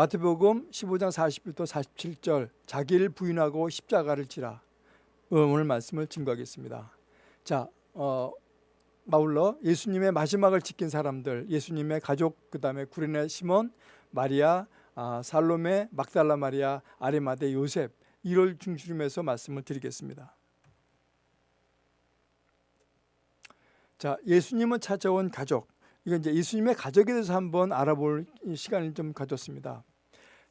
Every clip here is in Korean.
마태복음 15장 40부터 47절 자기를 부인하고 십자가를 지라 오늘 말씀을 증거하겠습니다. 자, 어, 아울러 예수님의 마지막을 지킨 사람들, 예수님의 가족, 그 다음에 구레네 시몬, 마리아, 아, 살로메, 막달라 마리아, 아리마데 요셉 이를 중심해서 말씀을 드리겠습니다. 자, 예수님은 찾아온 가족. 이건 이제 예수님의 가족에 대해서 한번 알아볼 시간을 좀 가졌습니다.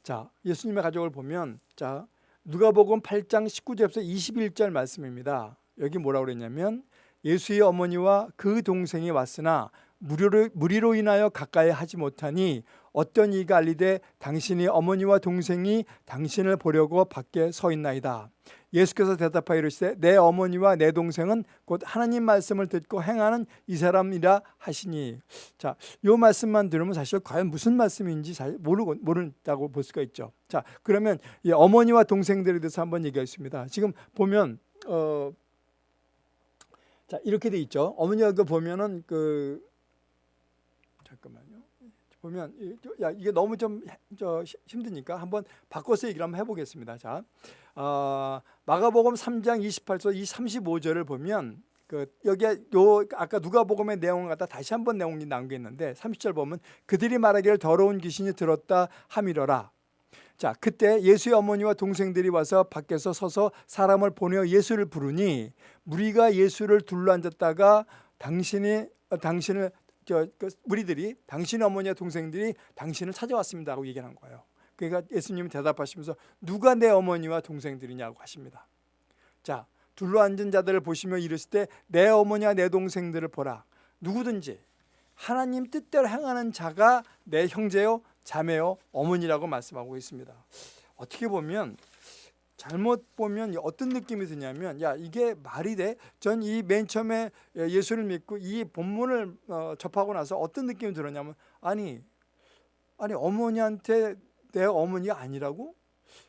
자, 예수님의 가족을 보면 자, 누가복음 8장 19절에서 21절 말씀입니다. 여기 뭐라고 그랬냐면 예수의 어머니와 그 동생이 왔으나 무료로, 무리로 인하여 가까이 하지 못하니 어떤 이가 알리되 당신이 어머니와 동생이 당신을 보려고 밖에 서 있나이다. 예수께서 대답하여 이르시되 내 어머니와 내 동생은 곧 하나님 말씀을 듣고 행하는 이 사람이라 하시니 자, 요 말씀만 들으면 사실 과연 무슨 말씀인지 잘 모르고 모른다고 볼 수가 있죠. 자, 그러면 이 어머니와 동생들에 대해서 한번 얘기하겠습니다. 지금 보면 어 자, 이렇게 돼 있죠. 어머니가 그 보면은 그. 보면 야 이게 너무 좀 저 힘드니까 한번 바꿔서 얘기를 한번 해보겠습니다. 자, 어, 마가복음 3장 28절 이 35절을 보면 그 여기에 요 아까 누가복음의 내용을 갖다 다시 한번 내용이 나온 게 있는데 30절 보면 그들이 말하기를 더러운 귀신이 들었다 함이러라. 자, 그때 예수의 어머니와 동생들이 와서 밖에서 서서 사람을 보내어 예수를 부르니 무리가 예수를 둘러앉았다가 당신이 어, 당신을 저, 그 무리들이 당신 어머니와 동생들이 당신을 찾아왔습니다 하고 얘기하는 거예요. 그러니까 예수님이 대답하시면서 누가 내 어머니와 동생들이냐고 하십니다. 자, 둘러앉은 자들을 보시며 이르실 때 내 어머니와 내 동생들을 보라. 누구든지 하나님 뜻대로 행하는 자가 내 형제요, 자매요, 어머니라고 말씀하고 있습니다. 어떻게 보면 잘못 보면 어떤 느낌이 드냐면 야 이게 말이 돼? 전 이 맨 처음에 예수를 믿고 이 본문을 어, 접하고 나서 어떤 느낌이 들었냐면 아니 아니 어머니한테 내 어머니가 아니라고?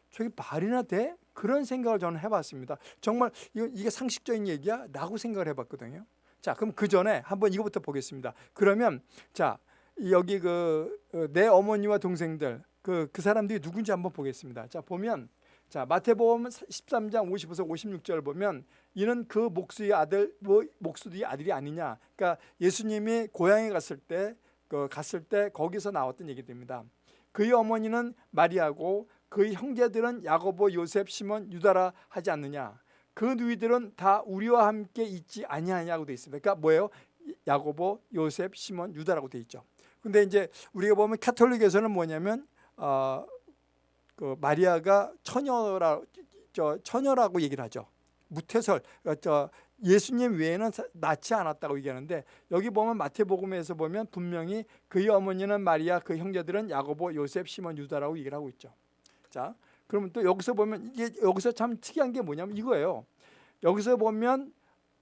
저게 말이나 돼? 그런 생각을 저는 해봤습니다. 정말 이게 상식적인 얘기야? 라고 생각을 해봤거든요. 자 그럼 그 전에 한번 이거부터 보겠습니다. 그러면 자 여기 그 내 어머니와 동생들 그, 그 사람들이 누군지 한번 보겠습니다. 자 보면 자 마태복음 13장 50에서 56절 보면 이는 그 목수의 아들 뭐 목수의 아들이 아니냐. 그러니까 예수님이 고향에 갔을 때 그 갔을 때 거기서 나왔던 얘기입니다. 그의 어머니는 마리아고 그의 형제들은 야고보, 요셉, 시몬, 유다라 하지 않느냐. 그 누이들은 다 우리와 함께 있지 아니하냐고 돼 있습니다. 그러니까 뭐예요? 야고보, 요셉, 시몬, 유다라고 돼 있죠. 근데 이제 우리가 보면 카톨릭에서는 뭐냐면 어, 그 마리아가 처녀라 저 처녀라고 얘기를 하죠. 무태설 어, 저 예수님 외에는 낳지 않았다고 얘기하는데 여기 보면 마태복음에서 보면 분명히 그의 어머니는 마리아 그 형제들은 야고보 요셉 시몬 유다라고 얘기를 하고 있죠. 자 그러면 또 여기서 보면 이게 여기서 참 특이한 게 뭐냐면 이거예요. 여기서 보면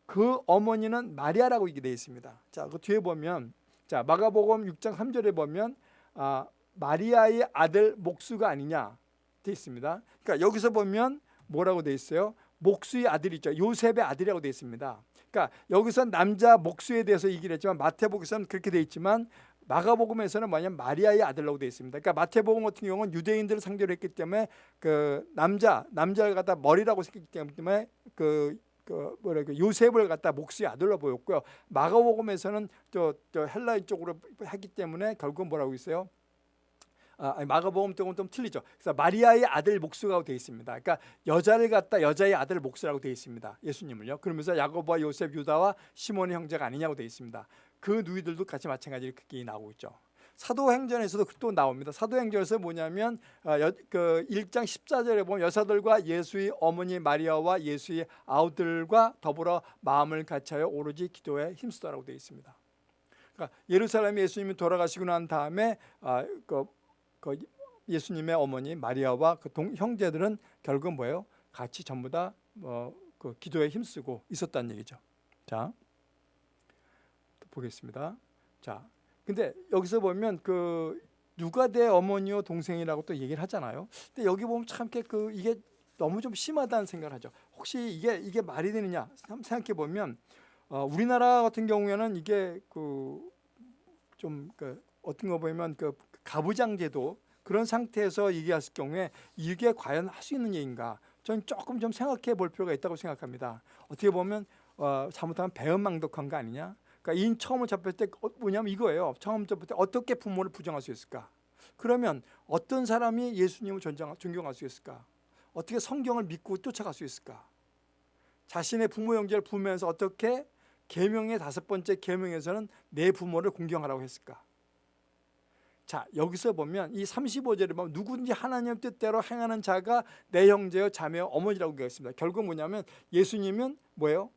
그 어머니는 마리아라고 얘기되어 있습니다. 자 그 뒤에 보면 자 마가복음 6장 3절에 보면 아, 마리아의 아들 목수가 아니냐 돼 있습니다. 그러니까 여기서 보면 뭐라고 돼 있어요? 목수의 아들 있죠. 요셉의 아들이라고 돼 있습니다. 그러니까 여기서 남자 목수에 대해서 얘기를 했지만 마태복음에서는 그렇게 돼 있지만 마가복음에서는 뭐냐면 마리아의 아들라고 돼 있습니다. 그러니까 마태복음 같은 경우는 유대인들을 상대로 했기 때문에 그 남자 남자를 갖다 머리라고 생각했기 때문에 그, 그 뭐라 그 요셉을 갖다 목수의 아들로 보였고요. 마가복음에서는 저, 저 헬라인 쪽으로 했기 때문에 결국 뭐라고 있어요? 아, 마가복음 쪽은 좀 틀리죠. 그래서 마리아의 아들 목수라고 되어 있습니다. 그러니까 여자를 갖다 여자의 아들 목수라고 되어 있습니다. 예수님을요. 그러면서 야고보와 요셉, 유다와 시몬의 형제가 아니냐고 되어 있습니다. 그 누이들도 같이 마찬가지로 그게 나오고 있죠. 사도행전에서도 또 나옵니다. 사도행전에서 뭐냐면 어, 여, 그 1장 14절에 보면 여사들과 예수의 어머니 마리아와 예수의 아우들과 더불어 마음을 같이하여 오로지 기도에 힘쓰다라고 되어 있습니다. 그러니까 예루살렘에 예수님이 돌아가시고 난 다음에 아, 그, 그 예수님의 어머니 마리아와 그 동, 형제들은 결국 뭐예요? 같이 전부 다 뭐, 그 기도에 힘쓰고 있었다는 얘기죠. 자, 보겠습니다. 자, 근데 여기서 보면 그 누가 내 어머니요 동생이라고 또 얘기를 하잖아요. 근데 여기 보면 참 그 이게 너무 좀 심하다는 생각을 하죠. 혹시 이게 이게 말이 되느냐 생각해 보면 어, 우리나라 같은 경우에는 이게 그 좀그 그 어떤 거 보면 그 가부장제도 그런 상태에서 얘기했을 경우에 이게 과연 할 수 있는 얘기인가? 저는 조금 좀 생각해 볼 필요가 있다고 생각합니다. 어떻게 보면 어, 잘못하면 배은망덕한 거 아니냐? 그러니까 인 처음을 접할 때 어, 뭐냐면 이거예요. 처음 접할 때 어떻게 부모를 부정할 수 있을까? 그러면 어떤 사람이 예수님을 존경, 존경할 수 있을까? 어떻게 성경을 믿고 쫓아갈 수 있을까? 자신의 부모 형제를 부면서 어떻게 계명의 다섯 번째 계명에서는 내 부모를 공경하라고 했을까? 자 여기서 보면 이 35절에 보면 누구든지 하나님 뜻대로 행하는 자가 내 형제여 자매여 어머니라고 얘기했습니다. 결국 뭐냐면 예수님은 뭐예요?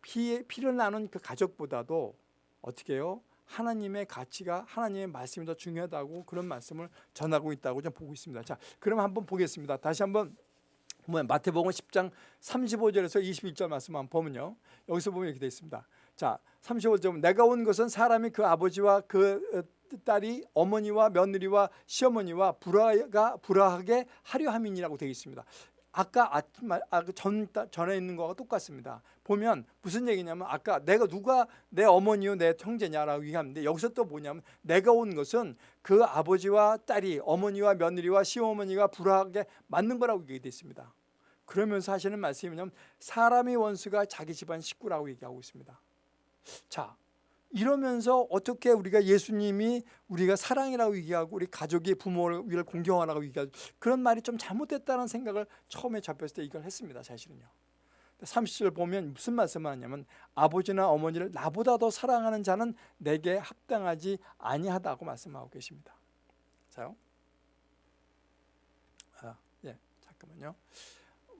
피, 피를 나눈 그 가족보다도 어떻게 해요? 하나님의 가치가 하나님의 말씀이 더 중요하다고 그런 말씀을 전하고 있다고 좀 보고 있습니다. 자, 그럼 한번 보겠습니다. 다시 한번 보면 마태복음 10장 35절에서 21절 말씀 한번 보면요. 여기서 보면 이렇게 되어 있습니다. 자, 35절 내가 온 것은 사람이 그 아버지와 그 어, 딸이 어머니와 며느리와 시어머니와 불화가 불화하게 하려 함이니라고 되어 있습니다. 아까 아, 그 전, 전에 있는 거가 똑같습니다. 보면 무슨 얘기냐면 아까 내가 누가 내 어머니요 내 형제냐라고 얘기하는데 여기서 또 뭐냐면 내가 온 것은 그 아버지와 딸이 어머니와 며느리와 시어머니가 불화하게 맞는 거라고 얘기되어 있습니다. 그러면서 하시는 말씀이 뭐냐면 사람의 원수가 자기 집안 식구라고 얘기하고 있습니다. 자 이러면서 어떻게 우리가 예수님이 우리가 사랑이라고 얘기하고 우리 가족이 부모를 위를 공경하라고 얘기하고 그런 말이 좀 잘못됐다는 생각을 처음에 잡혔을 때 이걸 했습니다. 사실은요. 30절 보면 무슨 말씀을 하냐면 아버지나 어머니를 나보다 더 사랑하는 자는 내게 합당하지 아니하다고 말씀하고 계십니다. 자요. 아, 예, 잠깐만요.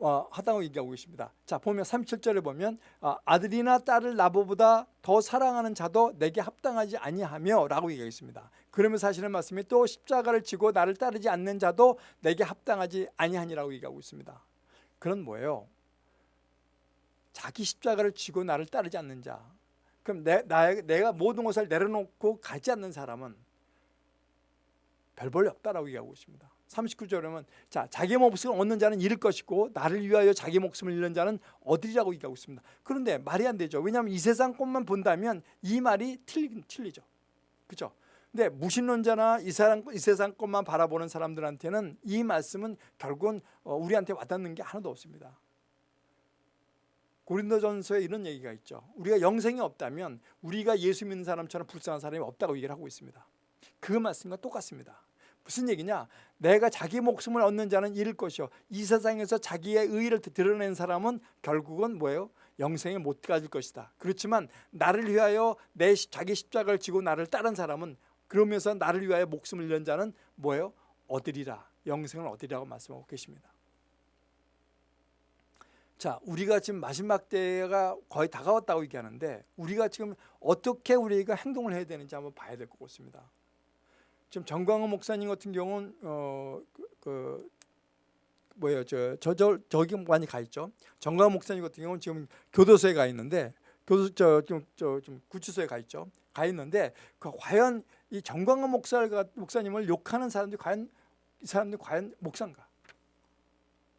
어, 하다고 얘기하고 계십니다. 자 보면 37절에 보면 아, 아들이나 딸을 나보다 더 사랑하는 자도 내게 합당하지 아니하며 라고 얘기하겠습니다. 그러면서 하시는 말씀이 또 십자가를 지고 나를 따르지 않는 자도 내게 합당하지 아니하니라고 얘기하고 있습니다. 그런 뭐예요? 자기 십자가를 지고 나를 따르지 않는 자 그럼 내, 나, 내가 모든 것을 내려놓고 가지 않는 사람은 별 볼일 없다라고 얘기하고 있습니다. 39절에 보면 자 자기 목숨을 얻는 자는 잃을 것이고 나를 위하여 자기 목숨을 잃는 자는 얻으리라고 얘기하고 있습니다. 그런데 말이 안 되죠. 왜냐하면 이 세상 것만 본다면 이 말이 틀리, 틀리죠. 그렇죠? 근데 무신론자나 이, 사람, 이 세상 것만 바라보는 사람들한테는 이 말씀은 결국은 어, 우리한테 와닿는 게 하나도 없습니다. 고린도전서에 이런 얘기가 있죠. 우리가 영생이 없다면 우리가 예수 믿는 사람처럼 불쌍한 사람이 없다고 얘기를 하고 있습니다. 그 말씀과 똑같습니다. 무슨 얘기냐? 내가 자기 목숨을 얻는 자는 잃을 것이요. 이 세상에서 자기의 의를 드러낸 사람은 결국은 뭐예요? 영생에 못 가질 것이다. 그렇지만 나를 위하여 내 자기 십자가를 지고 나를 따른 사람은 그러면서 나를 위하여 목숨을 잃는 자는 뭐예요? 얻으리라. 영생을 얻으리라고 말씀하고 계십니다. 자, 우리가 지금 마지막 때가 거의 다가왔다고 얘기하는데 우리가 지금 어떻게 우리가 행동을 해야 되는지 한번 봐야 될 것 같습니다. 지금 정광호 목사님 같은 경우는 어, 그, 그 뭐예요, 저, 저, 저 저기 많이 가 있죠. 정광호 목사님 같은 경우는 지금 교도소에 가 있는데 교도 저좀 저좀 구치소에 가 있죠. 가 있는데 그 과연 이 정광호 목사 목사님을 욕하는 사람들이 과연 이 사람들이 과연 목사인가?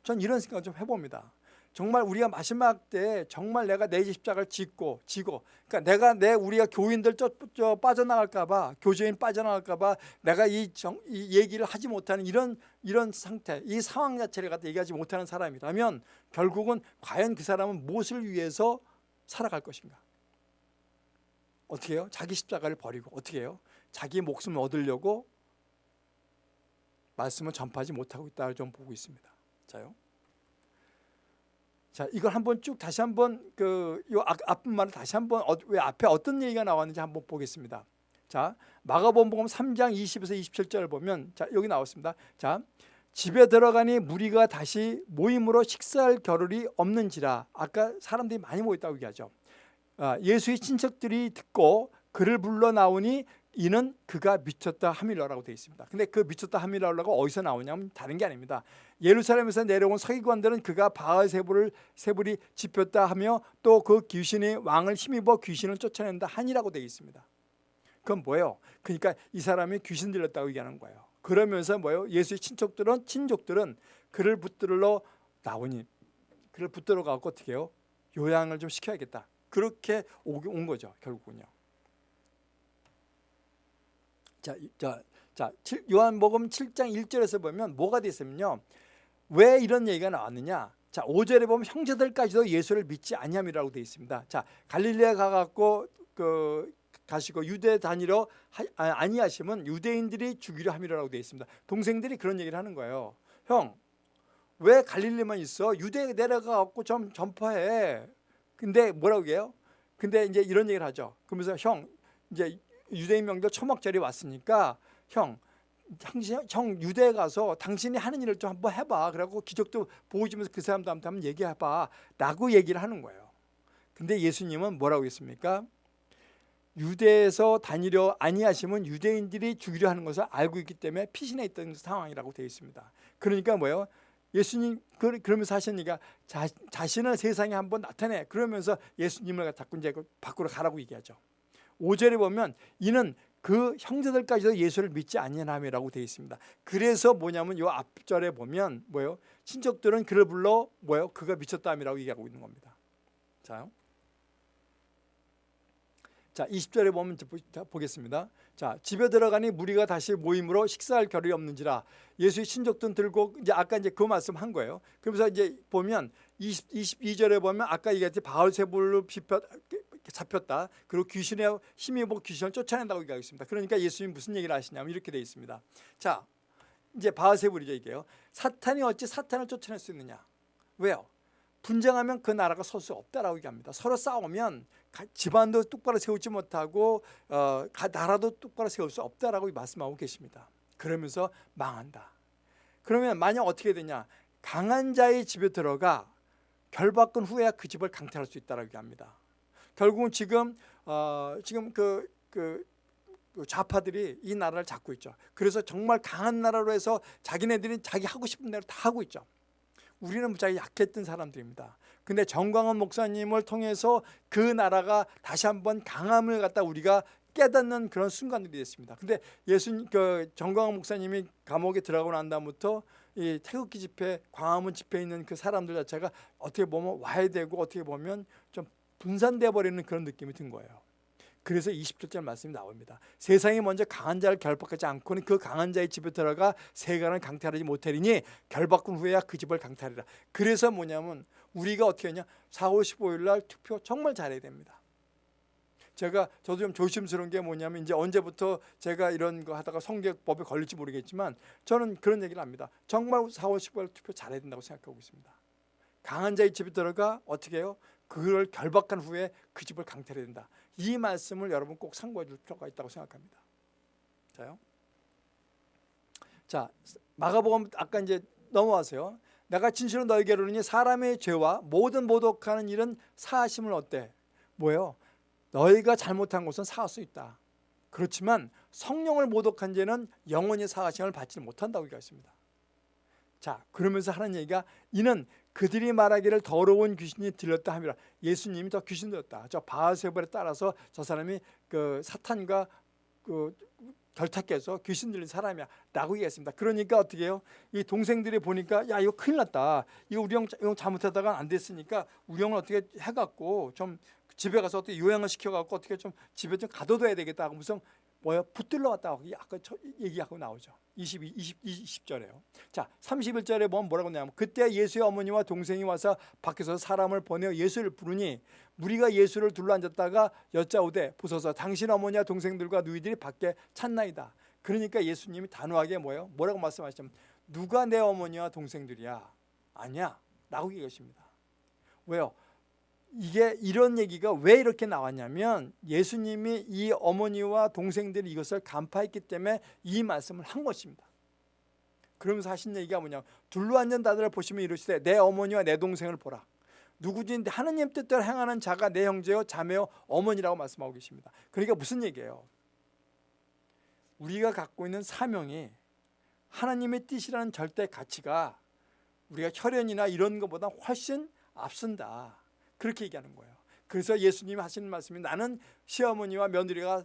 전 이런 생각을 좀 해봅니다. 정말 우리가 마지막 때 정말 내가 내 십자가를 짓고 지고 그러니까 내가 내 우리가 교인들 저, 저 빠져나갈까 봐 교제인 빠져나갈까 봐 내가 이, 정, 이 얘기를 하지 못하는 이런 이런 상태 이 상황 자체를 갖다 얘기하지 못하는 사람이라면 결국은 과연 그 사람은 무엇을 위해서 살아갈 것인가 어떻게 해요? 자기 십자가를 버리고 어떻게 해요? 자기 목숨을 얻으려고 말씀을 전파하지 못하고 있다를 좀 보고 있습니다 자요. 자, 이걸 한번 쭉 다시 한번 그요 앞부분만 다시 한번 어, 왜 앞에 어떤 얘기가 나왔는지 한번 보겠습니다. 자, 마가복음 3장 20에서 27절을 보면 자, 여기 나왔습니다. 자, 집에 들어가니 무리가 다시 모임으로 식사할 겨를이 없는지라 아까 사람들이 많이 모였다고 얘기하죠. 아, 예수의 친척들이 듣고 그를 불러 나오니 이는 그가 미쳤다 하밀러라고 되어 있습니다. 근데 그 미쳤다 하밀러가 어디서 나오냐면 다른 게 아닙니다. 예루살렘에서 내려온 서기관들은 그가 바알 세불을 세불이 집혔다 하며 또 그 귀신이 왕을 힘입어 귀신을 쫓아낸다 하니라고 되어 있습니다. 그건 뭐예요? 그러니까 이 사람이 귀신 들렸다고 얘기하는 거예요. 그러면서 뭐예요? 예수의 친척들은 친족들은 그를 붙들러 나오니 그를 붙들어 가고 어떻게 해요? 요양을 좀 시켜야겠다. 그렇게 온 거죠, 결국은요. 자, 자 자, 요한복음 7장 1절에서 보면 뭐가 돼 있으면요. 왜 이런 얘기가 나왔느냐? 자, 5절에 보면 형제들까지도 예수를 믿지 아니함이라고 되어 있습니다. 자, 갈릴리아 가 갖고 그 가시고 유대 다니러 아, 아니하시면 유대인들이 죽이려 함이라고 되어 있습니다. 동생들이 그런 얘기를 하는 거예요. 형, 왜 갈릴리만 있어? 유대 내려가 갖고 좀 전파해. 근데 뭐라고 해요? 근데 이제 이런 얘기를 하죠. 그러면서 형, 이제 유대인 명절 초막절이 왔으니까 형, 당신 형 유대에 가서 당신이 하는 일을 좀 한번 해봐. 그래갖고 기적도 보여주면서 그 사람들한테 한번 얘기해봐. 라고 얘기를 하는 거예요. 근데 예수님은 뭐라고 했습니까? 유대에서 다니려 아니하시면 유대인들이 죽이려 하는 것을 알고 있기 때문에 피신해 있던 상황이라고 되어 있습니다. 그러니까 뭐예요? 예수님 그러면서 하시니까 자, 자신을 세상에 한번 나타내 그러면서 예수님을 자꾸 이제 그 밖으로 가라고 얘기하죠. 5절에 보면 이는 그 형제들까지도 예수를 믿지 아니함이라고 되어 있습니다. 그래서 뭐냐면 요 앞절에 보면 뭐요? 친척들은 그를 불러 뭐요? 그가 미쳤다함이라고 얘기하고 있는 겁니다. 자, 자 20절에 보면 보겠습니다. 자 집에 들어가니 무리가 다시 모임으로 식사할 겨를이 없는지라 예수의 친족들 들고 이제 아까 이제 그 말씀 한 거예요. 그러면서 이제 보면 20, 22절에 보면 아까 얘기했지 바울세불로 잡혔다. 그리고 귀신의 힘입어 귀신을 쫓아낸다고 얘기하고 있습니다. 그러니까 예수님 무슨 얘기를 하시냐면 이렇게 되어 있습니다. 자 이제 바울세불이죠 이게요. 사탄이 어찌 사탄을 쫓아낼 수 있느냐? 왜요? 분쟁하면 그 나라가 설 수 없다라고 얘기합니다. 서로 싸우면 집안도 똑바로 세우지 못하고 어, 나라도 똑바로 세울 수 없다라고 말씀하고 계십니다. 그러면서 망한다. 그러면 만약 어떻게 되냐? 강한 자의 집에 들어가 결박근 후에야 그 집을 강탈할 수 있다라고 얘기합니다. 결국은 지금 어, 지금 그, 그, 그 좌파들이 이 나라를 잡고 있죠. 그래서 정말 강한 나라로 해서 자기네들이 자기 하고 싶은 대로 다 하고 있죠. 우리는 무지하게 약했던 사람들입니다. 근데 정광훈 목사님을 통해서 그 나라가 다시 한번 강함을 갖다 우리가 깨닫는 그런 순간들이 됐습니다. 근데 예수 그 정광훈 목사님이 감옥에 들어가고 난 다음부터 이 태극기 집회, 광화문 집회에 있는 그 사람들 자체가 어떻게 보면 와야 되고 어떻게 보면 좀 분산돼 버리는 그런 느낌이 든 거예요. 그래서 20절째 말씀이 나옵니다. 세상이 먼저 강한 자를 결박하지 않고는 그 강한 자의 집에 들어가 세간을 강탈하지 못하리니 결박군 후에야 그 집을 강탈이라. 그래서 뭐냐면 우리가 어떻게 하냐 4월 15일 날 투표 정말 잘해야 됩니다. 제가 저도 좀 조심스러운 게 뭐냐면 이제 언제부터 제가 이런 거 하다가 성격법에 걸릴지 모르겠지만 저는 그런 얘기를 합니다. 정말 4월 15일 투표 잘해야 된다고 생각하고 있습니다. 강한 자의 집에 들어가 어떻게 해요? 그걸 결박한 후에 그 집을 강탈해야 된다. 이 말씀을 여러분 꼭 상고해 줄 필요가 있다고 생각합니다. 자요. 자, 마가복음 아까 이제 넘어와서요. 내가 진실로 너에게 이르니 사람의 죄와 모든 모독하는 일은 사하심을 어때? 뭐예요? 너희가 잘못한 것은 사할 수 있다. 그렇지만 성령을 모독한 죄는 영원히 사하심을 받지 못한다고 얘기했습니다. 자, 그러면서 하는 얘기가 이는 그들이 말하기를 더러운 귀신이 들렸다 함이라 예수님이 더 귀신 들렸다. 저 바알세불에 따라서 저 사람이 그 사탄과 그 결탁해서 귀신 들린 사람이야 라고 얘기했습니다. 그러니까 어떻게 해요? 이 동생들이 보니까 야 이거 큰일 났다. 이거 우리 형, 형 잘못하다가 안 됐으니까 우리 형을 어떻게 해갖고 좀 집에 가서 어떻게 요양을 시켜갖고 어떻게 좀 집에 좀 가둬둬야 되겠다 하고 무슨 뭐야 붙들러 왔다고 아까 얘기하고 나오죠. 22, 20, 20절에요. 자, 31절에 보면 뭐라고 하냐면 그때 예수의 어머니와 동생이 와서 밖에서 사람을 보내어 예수를 부르니 무리가 예수를 둘러앉았다가 여짜오되 보소서 당신 어머니와 동생들과 누이들이 밖에 찾나이다. 그러니까 예수님이 단호하게 뭐예요? 뭐라고 말씀하시냐면 누가 내 어머니와 동생들이야? 아니야. 라고 얘기하십니다. 왜요? 이게 이런 얘기가 왜 이렇게 나왔냐면 예수님이 이 어머니와 동생들이 이것을 간파했기 때문에 이 말씀을 한 것입니다. 그러면서 하신 얘기가 뭐냐 둘러앉은 자들을 보시면 이르시되 내 어머니와 내 동생을 보라. 누구든지 하느님 뜻대로 행하는 자가 내 형제요 자매요 어머니라고 말씀하고 계십니다. 그러니까 무슨 얘기예요? 우리가 갖고 있는 사명이 하나님의 뜻이라는 절대 가치가 우리가 혈연이나 이런 것보다 훨씬 앞선다. 그렇게 얘기하는 거예요. 그래서 예수님이 하시는 말씀이 나는 시어머니와 며느리가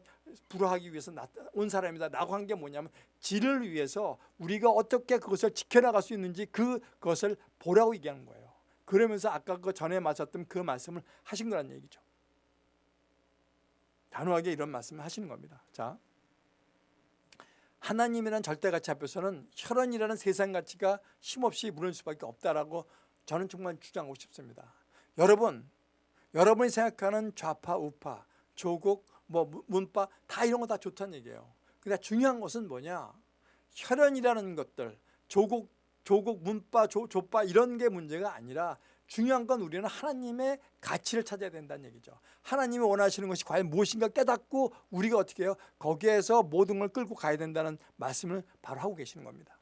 불화하기 위해서 온 사람이다 라고 한 게 뭐냐면 질을 위해서 우리가 어떻게 그것을 지켜나갈 수 있는지 그것을 보라고 얘기하는 거예요. 그러면서 아까 그 전에 마셨던 그 말씀을 하신 거란 얘기죠. 단호하게 이런 말씀을 하시는 겁니다. 자, 하나님이라는 절대 가치 앞에서는 혈연이라는 세상 가치가 힘없이 무너질 수밖에 없다라고 저는 정말 주장하고 싶습니다. 여러분, 여러분이 생각하는 좌파, 우파, 조국, 뭐 문- 문파 다 이런 거 다 좋다는 얘기예요. 근데 중요한 것은 뭐냐? 혈연이라는 것들, 조국, 조국, 문파, 조, 조파 이런 게 문제가 아니라 중요한 건 우리는 하나님의 가치를 찾아야 된다는 얘기죠. 하나님이 원하시는 것이 과연 무엇인가 깨닫고 우리가 어떻게 해요? 거기에서 모든 걸 끌고 가야 된다는 말씀을 바로 하고 계시는 겁니다.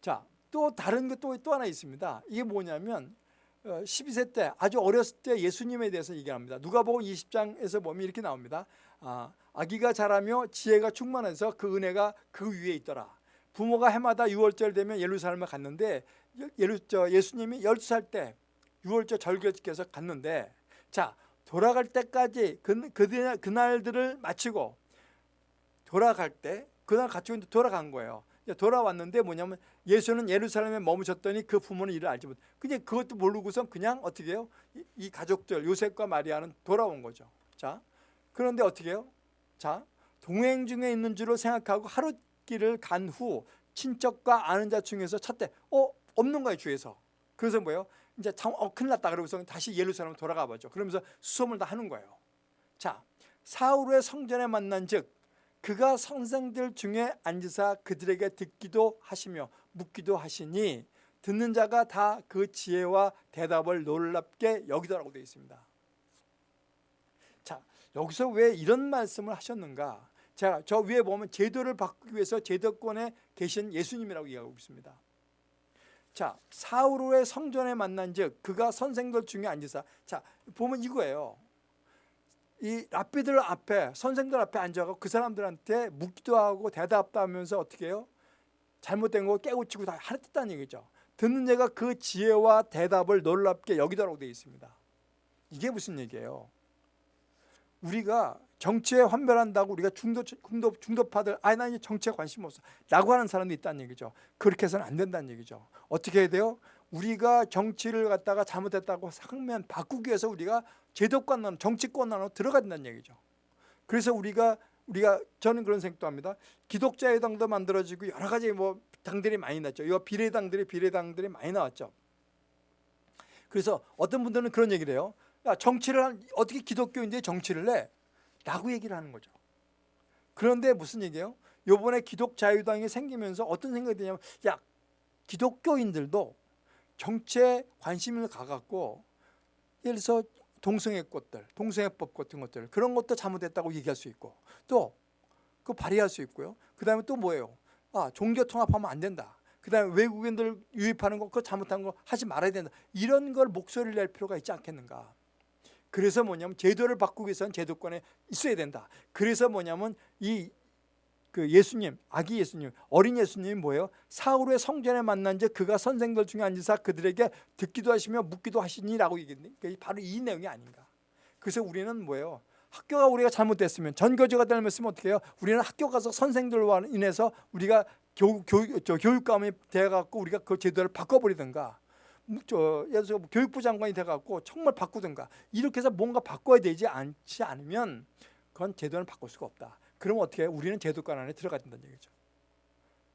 자, 또 다른 것도 또 하나 있습니다. 이게 뭐냐면 어, 12세 때 아주 어렸을 때 예수님에 대해서 얘기합니다. 누가복음 20장에서 보면 이렇게 나옵니다. 아, 아기가 자라며 지혜가 충만해서 그 은혜가 그 위에 있더라. 부모가 해마다 6월절 되면 예루살렘에 갔는데 예루, 저 예수님이 12살 때 6월절 절기를 지켜서 갔는데 자 돌아갈 때까지 그, 그, 그날들을 마치고 돌아갈 때 그날 같이 돌아간 거예요. 돌아왔는데 뭐냐면 예수는 예루살렘에 머무셨더니 그 부모는 이를 알지 못. 그냥 그것도 모르고선 그냥 어떻게 해요? 이, 이 가족들 요셉과 마리아는 돌아온 거죠. 자 그런데 어떻게 해요? 자 동행 중에 있는 줄로 생각하고 하루 길을 간 후 친척과 아는 자 중에서 찾대. 어 없는 거예요 주에서. 그래서 뭐예요? 이제 참, 어 큰일 났다 그러고서 다시 예루살렘 돌아가 보죠. 그러면서 수험을 다 하는 거예요. 자 사울의 성전에 만난 즉 그가 선생들 중에 앉으사 그들에게 듣기도 하시며 묻기도 하시니 듣는 자가 다 그 지혜와 대답을 놀랍게 여기더라고 되어 있습니다. 자 여기서 왜 이런 말씀을 하셨는가? 자, 저 위에 보면 제도를 바꾸기 위해서 제도권에 계신 예수님이라고 이야기하고 있습니다. 자, 사울의 성전에 만난 즉 그가 선생들 중에 앉으사 자, 보면 이거예요. 이 랍비들 앞에 선생들 앞에 앉아서 그 사람들한테 묻기도 하고 대답도 하면서 어떻게 해요? 잘못된 거 깨우치고 다 하랬다는 얘기죠. 듣는 자가 그 지혜와 대답을 놀랍게 여기더라고 되어 있습니다. 이게 무슨 얘기예요? 우리가 정치에 환멸한다고 우리가 중도, 중도, 중도파들 아니 나 정치에 관심 없어 라고 하는 사람도 있다는 얘기죠 그렇게 해서는 안 된다는 얘기죠 어떻게 해야 돼요? 우리가 정치를 갖다가 잘못했다고 상면 바꾸기 위해서 우리가 제도권 정치권 안으로 들어가야 된다는 얘기죠 그래서 우리가 우리가 저는 그런 생각도 합니다 기독자의 당도 만들어지고 여러 가지 뭐 당들이 많이 났죠 이 비례당들이 비례당들이 많이 나왔죠 그래서 어떤 분들은 그런 얘기를 해요 야 정치를 한, 어떻게 기독교인데 정치를 해? 라고 얘기를 하는 거죠. 그런데 무슨 얘기예요? 요번에 기독자유당이 생기면서 어떤 생각이 드냐면 야 기독교인들도 정치에 관심을 가갖고 예를 들어서 동성애 꽃들, 동성애법 같은 것들 그런 것도 잘못했다고 얘기할 수 있고 또 그 발의할 수 있고요. 그 다음에 또 뭐예요? 아 종교 통합하면 안 된다. 그 다음에 외국인들 유입하는 거 그거 잘못한 거 하지 말아야 된다. 이런 걸 목소리를 낼 필요가 있지 않겠는가. 그래서 뭐냐면 제도를 바꾸기 위해서는 제도권에 있어야 된다. 그래서 뭐냐면 이 그 예수님, 아기 예수님, 어린 예수님이 뭐예요? 사울의 성전에 만난 즉 그가 선생들 중에 앉으사 그들에게 듣기도 하시며 묻기도 하시니라고 얘기했는데 바로 이 내용이 아닌가. 그래서 우리는 뭐예요? 학교가 우리가 잘못됐으면 전교조가 잘못했으면 어떻게 해요? 우리는 학교 가서 선생들과 인해서 우리가 교, 교, 저 교육감이 돼갖고 우리가 그 제도를 바꿔버리든가 저 예를 들어 교육부 장관이 돼갖고 정말 바꾸든가 이렇게 해서 뭔가 바꿔야 되지 않지 않으면 그건 제도는 바꿀 수가 없다. 그러면 어떻게 해요? 우리는 제도권 안에 들어가야 된다는 얘기죠.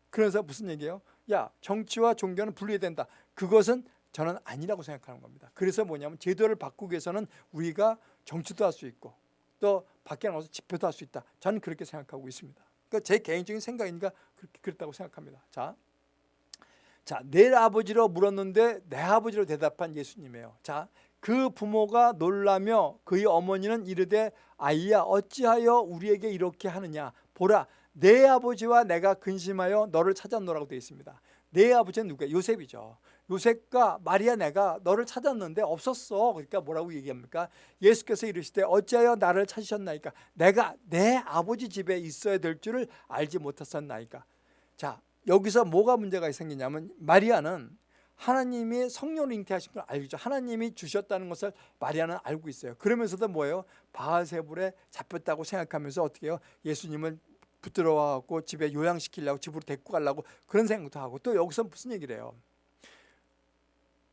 그래서 무슨 얘기예요? 야 정치와 종교는 분리해야 된다. 그것은 저는 아니라고 생각하는 겁니다. 그래서 뭐냐면 제도를 바꾸기 위해서는 우리가 정치도 할 수 있고 또 밖에 나가서 집회도 할 수 있다. 저는 그렇게 생각하고 있습니다. 그러니까 제 개인적인 생각이니까 그렇게 그렇다고 생각합니다. 자, 자, 내 아버지로 물었는데 내 아버지로 대답한 예수님이에요. 자, 그 부모가 놀라며 그의 어머니는 이르되 아이야 어찌하여 우리에게 이렇게 하느냐 보라 내 아버지와 내가 근심하여 너를 찾았노라고 되어 있습니다. 내 아버지는 누구야? 요셉이죠. 요셉과 마리아 내가 너를 찾았는데 없었어. 그러니까 뭐라고 얘기합니까? 예수께서 이르시되 어찌하여 나를 찾으셨나이까? 내가 내 아버지 집에 있어야 될 줄을 알지 못했었나이까? 자, 여기서 뭐가 문제가 생기냐면 마리아는 하나님이 성령을 잉태하신 걸 알죠. 하나님이 주셨다는 것을 마리아는 알고 있어요. 그러면서도 뭐예요? 바알세불에 잡혔다고 생각하면서 어떻게 해요? 예수님을 붙들어 와갖고 집에 요양시키려고 집으로 데리고 가려고 그런 생각도 하고 또 여기서 무슨 얘기를 해요?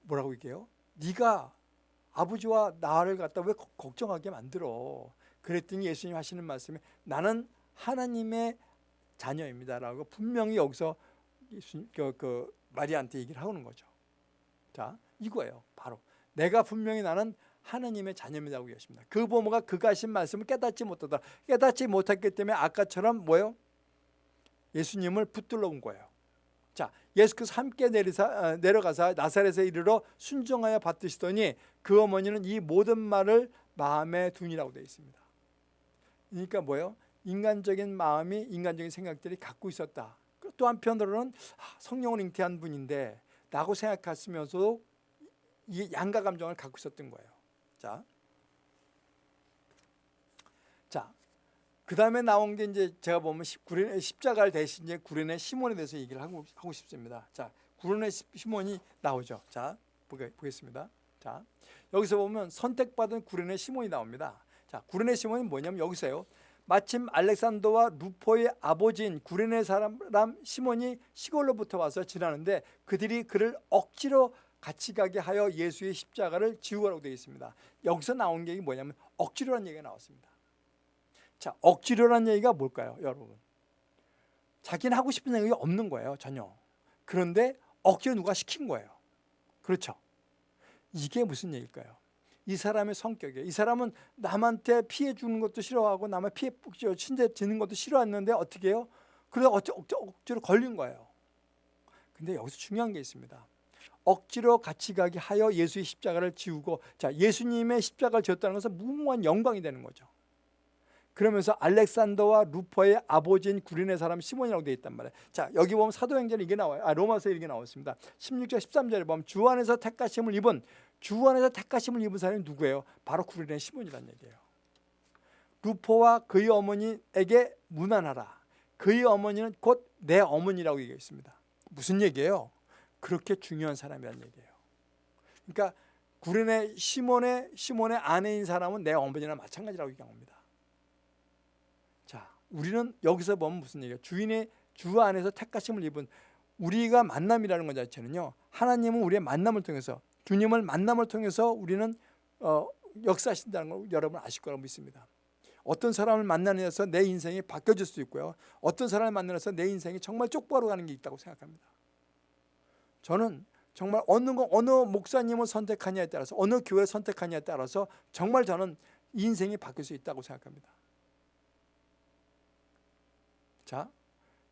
뭐라고 얘기해요? 네가 아버지와 나를 갖다 왜 걱정하게 만들어? 그랬더니 예수님 하시는 말씀이 나는 하나님의 자녀입니다라고 분명히 여기서 예수- 그, 그 마리아한테 얘기를 하는 거죠. 자, 이거예요. 바로 내가 분명히 나는 하나님의 자녀입니다고 얘기했습니다. 그 부모가 그가 하신 말씀을 깨닫지 못하다. 깨닫지 못했기 때문에 아까처럼 뭐요? 예수님을 붙들러 온 거예요. 자, 예수께서 함께 내리사, 어, 내려가사 나사렛에 이르러 순종하여 받드시더니 그 어머니는 이 모든 말을 마음에 두니라고 되어 있습니다. 그러니까 뭐예요? 인간적인 마음이 인간적인 생각들이 갖고 있었다. 또 한편으로는 아, 성령을 잉태한 분인데 라고 생각했으면서도 이 양가 감정을 갖고 있었던 거예요. 자, 자, 그 다음에 나온 게 이제 제가 보면 십- 구레네 십자가를 대신 이제 구레네 시몬에 대해서 얘기를 하고, 하고 싶습니다. 자, 구레네 시- 시몬이 나오죠. 자, 보겠습니다. 자, 여기서 보면 선택받은 구레네 시몬이 나옵니다. 자, 구레네 시몬이 뭐냐면 여기서요. 마침 알렉산더와 루포의 아버지인 구레네 사람 시몬이 시골로부터 와서 지나는데 그들이 그를 억지로 같이 가게 하여 예수의 십자가를 지우라고 되어 있습니다. 여기서 나온 게 뭐냐면 억지로라는 얘기가 나왔습니다. 자, 억지로라는 얘기가 뭘까요, 여러분? 자기는 하고 싶은 생각이 없는 거예요, 전혀. 그런데 억지로 누가 시킨 거예요. 그렇죠? 이게 무슨 얘기일까요? 이 사람의 성격이에요. 이 사람은 남한테 피해 주는 것도 싫어하고 남의 피해 친제 지는 것도 싫어했는데 어떻게 해요? 그래서 억지, 억지, 억지로 걸린 거예요. 근데 여기서 중요한 게 있습니다. 억지로 같이 가게 하여 예수의 십자가를 지우고 자 예수님의 십자가를 지었다는 것은 무궁한 영광이 되는 거죠. 그러면서 알렉산더와 루퍼의 아버지인 구린의 사람 시몬이라고 되어 있단 말이에요. 자 여기 보면 사도행전에 이게 나와요. 아 로마서 이게 나왔습니다. 16절 13절에 보면 주 안에서 택하심을 입은 주 안에서 택하심을 입은 사람이 누구예요? 바로 구린의 시몬이라는 얘기예요. 루포와 그의 어머니에게 무난하라. 그의 어머니는 곧 내 어머니라고 얘기했습니다. 무슨 얘기예요? 그렇게 중요한 사람이라는 얘기예요. 그러니까 구린의 시몬의 시몬의 아내인 사람은 내 어머니나 마찬가지라고 얘기합니다. 자, 우리는 여기서 보면 무슨 얘기예요? 주인의 주 안에서 택하심을 입은 우리가 만남이라는 것 자체는요. 하나님은 우리의 만남을 통해서 주님을 만남을 통해서 우리는 어, 역사하신다는 걸 여러분 아실 거라고 믿습니다. 어떤 사람을 만나면서 내 인생이 바뀌어질 수 있고요. 어떤 사람을 만나서 내 인생이 정말 쪽바로 가는 게 있다고 생각합니다. 저는 정말 어느 어느 목사님을 선택하냐에 따라서 어느 교회 선택하냐에 따라서 정말 저는 인생이 바뀔 수 있다고 생각합니다. 자,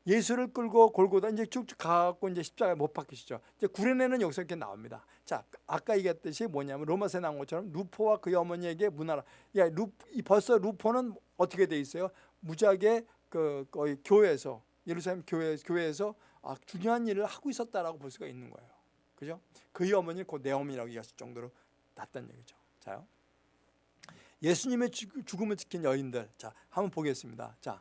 예수를 끌고 골고다 이제 쭉쭉 가고 이제 십자가에 못 박히시죠. 이제 구레네는 여기서 이렇게 나옵니다. 자, 아까 얘기했듯이 뭐냐면 로마서에 나온 것처럼 루포와 그의 어머니에게 문하라. 야, 루 벌써 루포는 어떻게 돼 있어요? 무지하게 그 거의 교회에서 예루살렘 교회 교회에서 아, 중요한 일을 하고 있었다라고 볼 수가 있는 거예요. 그죠? 그의 어머니는 곧내 어머니라고 얘기할 정도로 낫다는 얘기죠. 자요. 예수님의 죽음을 지킨 여인들. 자, 한번 보겠습니다. 자.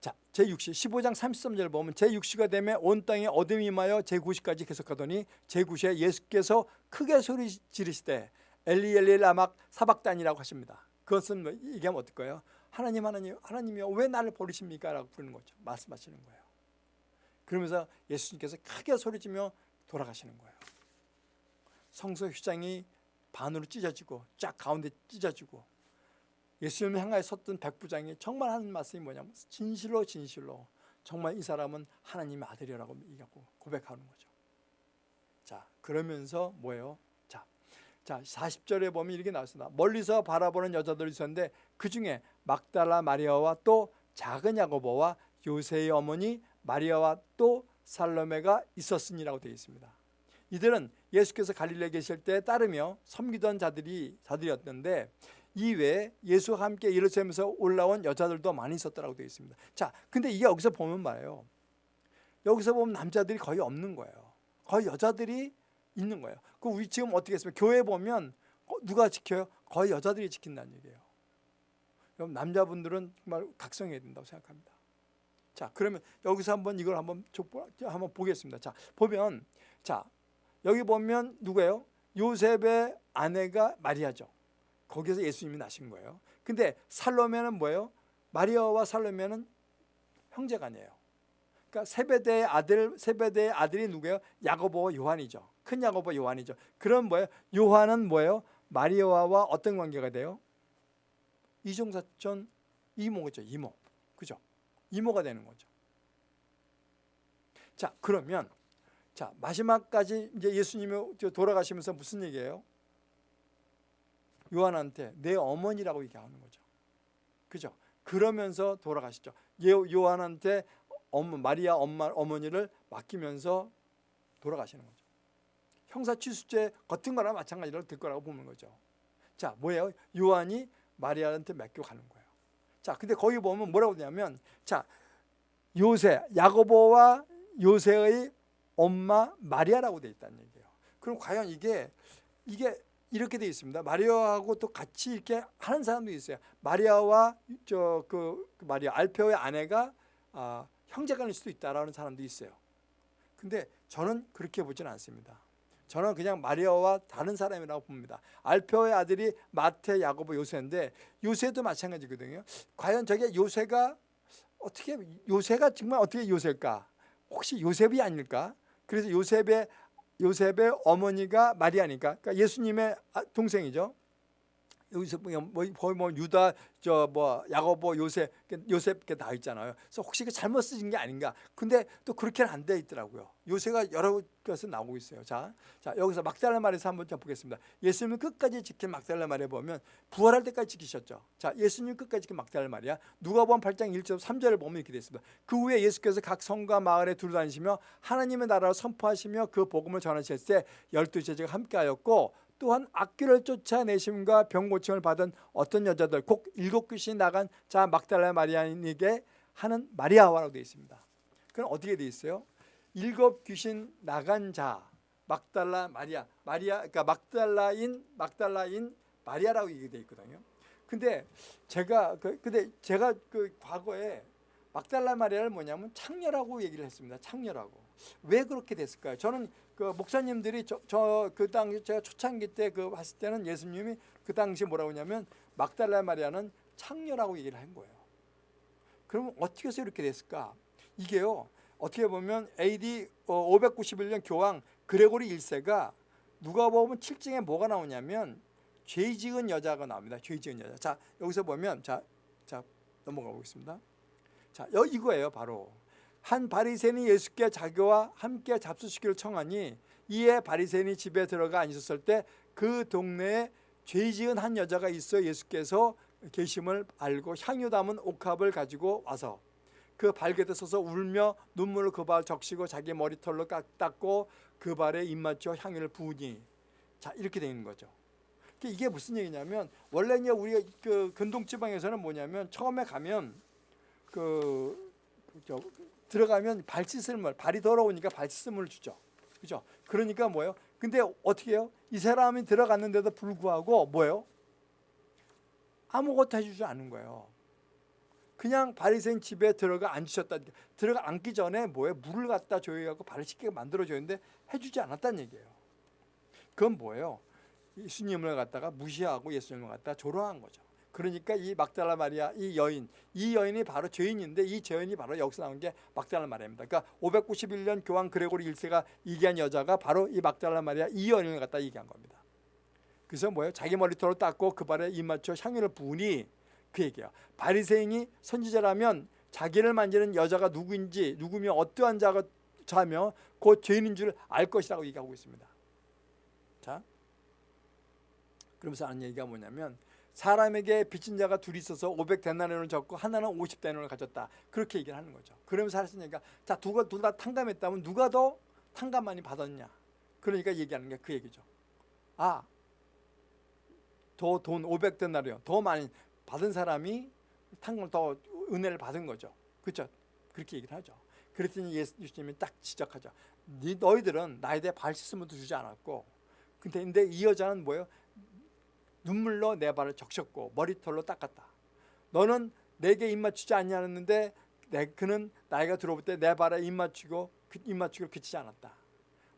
자, 제6시 15장 33절을 보면 제6시가 되매 온 땅에 어둠이 임하여 제9시까지 계속하더니 제9시에 예수께서 크게 소리 지르시되 엘리 엘리 라막 사박단이라고 하십니다. 그것은 뭐 얘기하면 어떨까요? 하나님 하나님 하나님이여 왜 나를 버리십니까? 라고 부르는 거죠. 말씀하시는 거예요. 그러면서 예수님께서 크게 소리지며 돌아가시는 거예요. 성소 휘장이 반으로 찢어지고 쫙 가운데 찢어지고 예수님을 향하여 섰던 백부장이 정말 하는 말씀이 뭐냐면 진실로 진실로 정말 이 사람은 하나님의 아들이라고 얘기하고 고백하는 거죠. 자 그러면서 뭐예요? 자, 자 40절에 보면 이렇게 나왔습니다. 멀리서 바라보는 여자들이 있었는데 그 중에 막달라 마리아와 또 작은 야고보와 요세의 어머니 마리아와 또 살로메가 있었으니라고 되어 있습니다. 이들은 예수께서 갈릴레에 계실 때 따르며 섬기던 자들이 자들이었는데 이외에 예수와 함께 예루살렘에서 올라온 여자들도 많이 있었다고 되어 있습니다. 자, 근데 이게 여기서 보면 말이에요. 여기서 보면 남자들이 거의 없는 거예요. 거의 여자들이 있는 거예요. 그 우리 지금 어떻게 했습니까? 교회 보면 누가 지켜요? 거의 여자들이 지킨다는 얘기예요. 그럼 남자분들은 정말 각성해야 된다고 생각합니다. 자, 그러면 여기서 한번 이걸 한번 한번 보겠습니다. 자, 보면 자, 여기 보면 누구예요? 요셉의 아내가 마리아죠. 거기서 예수님이 나신 거예요. 근데 살로메는 뭐예요? 마리아와 살로메는 형제가 아니에요. 그러니까 세베대의 아들 세베대의 아들이 누구예요? 야고보와 요한이죠. 큰 야고보 요한이죠. 그럼 뭐예요? 요한은 뭐예요? 마리아와 어떤 관계가 돼요? 이종사촌 이모죠, 이모. 그죠? 이모가 되는 거죠. 자, 그러면 자, 마지막까지 이제 예수님이 돌아가시면서 무슨 얘기예요? 요한한테 내 어머니라고 얘기하는 거죠. 그죠? 그러면서 돌아가시죠. 요한한테 엄마, 마리아 엄마 어머니를 맡기면서 돌아가시는 거죠. 형사 취수죄 같은 거랑 마찬가지로 될 거라고 보는 거죠. 자, 뭐예요? 요한이 마리아한테 맡겨 가는 거예요. 자, 근데 거기 보면 뭐라고 되냐면 자, 요새 야고보와 요새의 엄마 마리아라고 돼 있다는 얘기예요. 그럼 과연 이게 이게 이렇게 돼 있습니다. 마리아하고 또 같이 이렇게 하는 사람도 있어요. 마리아와 저그 그 마리아 알페오의 아내가 아, 형제간일 수도 있다라는 사람도 있어요. 근데 저는 그렇게 보지는 않습니다. 저는 그냥 마리아와 다른 사람이라고 봅니다. 알페오의 아들이 마태, 야고보, 요새인데 요새도 마찬가지거든요. 과연 저게 요새가 어떻게 요새가 정말 어떻게 요새일까? 혹시 요셉이 아닐까? 그래서 요셉의 요셉의 어머니가 마리아니까 그러니까 예수님의 아, 동생이죠. 여기서 뭐, 뭐 거의 뭐 유다 저 뭐 야고보 요셉 요셉 다 있잖아요. 그래서 혹시 그 잘못 쓰신 게 아닌가? 근데 또 그렇게는 안 돼 있더라고요. 요새가 여러 것을 나오고 있어요. 자, 자 여기서 막달라 말에서 한번 보겠습니다. 예수님은 끝까지 지킨 막달라 말에 보면 부활할 때까지 지키셨죠. 자, 예수님 끝까지 지킨 막달라 말이야. 누가복음 8장 1절 3절을 보면 이렇게 됐습니다. 그 후에 예수께서 각 성과 마을에 두루다니시며 하나님의 나라를 선포하시며 그 복음을 전하실 때 열두 제자가 함께하였고 또한 악귀를 쫓아내심과 병 고침을 받은 어떤 여자들 곧 일곱 귀신이 나간 자 막달라 마리아에게 하는 마리아와라고 되어 있습니다. 그럼 어떻게 되어 있어요? 일곱 귀신 나간 자 막달라 마리아 마리아 그러니까 막달라인 막달라인 마리아라고 얘기되어 있거든요. 근데 제가 그 근데 제가 그 과거에 막달라 마리아를 뭐냐면 창녀라고 얘기를 했습니다. 창녀라고. 왜 그렇게 됐을까요? 저는 그 목사님들이 저 그 당시 제가 초창기 때 그 봤을 때는 예수님이 그 당시 뭐라고 하냐면 막달라 마리아는 창녀라고 얘기를 한 거예요. 그러면 어떻게 해서 이렇게 됐을까? 이게요. 어떻게 보면 AD 591년 어, 교황 그레고리 1세가 누가 보면 7증에 뭐가 나오냐면 죄 지은 여자가 나옵니다. 죄 지은 여자. 자, 여기서 보면 자, 자 넘어가 보겠습니다. 자, 여 이거예요, 바로. 한 바리새인이 예수께 자기와 함께 잡수시기를 청하니 이에 바리새인이 집에 들어가 앉았을 때 그 동네에 죄 지은 한 여자가 있어 예수께서 계심을 알고 향유 담은 옥합을 가지고 와서 그 발곁에 서서 울며 눈물을 그 발 적시고 자기 머리털로 닦고 그 발에 입맞춰 향유를 부으니 자 이렇게 되는 거죠. 이게 무슨 얘기냐면 원래 이제 우리가 그 근동 지방에서는 뭐냐면 처음에 가면 그 저, 들어가면 발 씻을 물, 발이 더러우니까 발 씻을 물을 주죠. 그죠? 그러니까 뭐예요? 근데 어떻게 해요? 이 사람이 들어갔는데도 불구하고 뭐예요? 아무것도 해주지 않은 거예요. 그냥 바리새인 집에 들어가 앉으셨다. 들어가 앉기 전에 뭐예요? 물을 갖다 줘야하고 발을 씻게 만들어줬는데 해주지 않았다는 얘기예요. 그건 뭐예요? 예수님을 갖다가 무시하고 예수님을 갖다가 조롱한 거죠. 그러니까 이 막달라 마리아 이 여인 이 여인이 바로 죄인인데 이 죄인이 바로 여기서 나온 게 막달라 마리아입니다. 그러니까 591년 교황 그레고리 1세가 얘기한 여자가 바로 이 막달라 마리아 이 여인을 갖다 얘기한 겁니다. 그래서 뭐예요? 자기 머리털을 닦고 그 발에 입 맞춰 향유를 부으니 그 얘기야. 바리새인이 선지자라면 자기를 만지는 여자가 누구인지 누구며 어떠한 자가 자며 곧 죄인인 줄 알 것이라고 얘기하고 있습니다. 자, 그러면서 하는 얘기가 뭐냐면 사람에게 빚진 자가 둘이 있어서 500데나리온을 졌고 하나는 50데나리온을 가졌다. 그렇게 얘기를 하는 거죠. 그러면서 하시니까 자, 두가 둘다 탕감했다면 누가 더 탕감 많이 받았냐? 그러니까 얘기하는 게 그 얘기죠. 아, 더 돈 500데나리온 더 많이 받은 사람이 탕감을 더 은혜를 받은 거죠. 그렇죠? 그렇게 얘기를 하죠. 그랬더니 예수님이 딱 지적하죠. 너희들은 나에 대해 발 씻음도 주지 않았고 근데 이 여자는 뭐예요? 눈물로 내 발을 적셨고 머리털로 닦았다. 너는 내게 입맞추지 않냐는데 그는 나이가 들어올 때 내 발에 입맞추고 그 입맞추기를 그치지 않았다.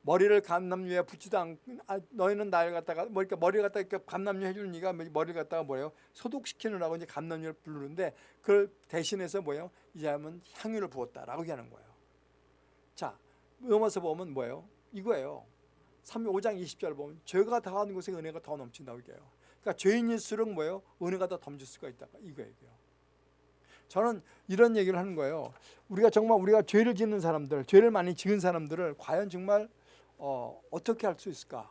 머리를 감남유에 붙지도 않고 아, 너희는 나를 갖다가 뭐 이렇게 머리를 갖다가 이렇게 감남유 해주는 이가 머리를 갖다가 뭐예요 소독시키느라고 이제 감남유를 부르는데 그걸 대신해서 뭐예요 이 사람은 향유를 부었다라고 얘기하는 거예요. 자 넘어서 보면 뭐예요 이거예요. 3 5장 20절 보면 죄가 다하는 곳에 은혜가 더 넘친다고 얘기해요. 그러니까 죄인일수록 뭐예요? 은혜가 더 덤질 수가 있다. 이거 얘기예요. 저는 이런 얘기를 하는 거예요. 우리가 정말 우리가 죄를 짓는 사람들, 죄를 많이 지은 사람들을 과연 정말 어, 어떻게 할 수 있을까?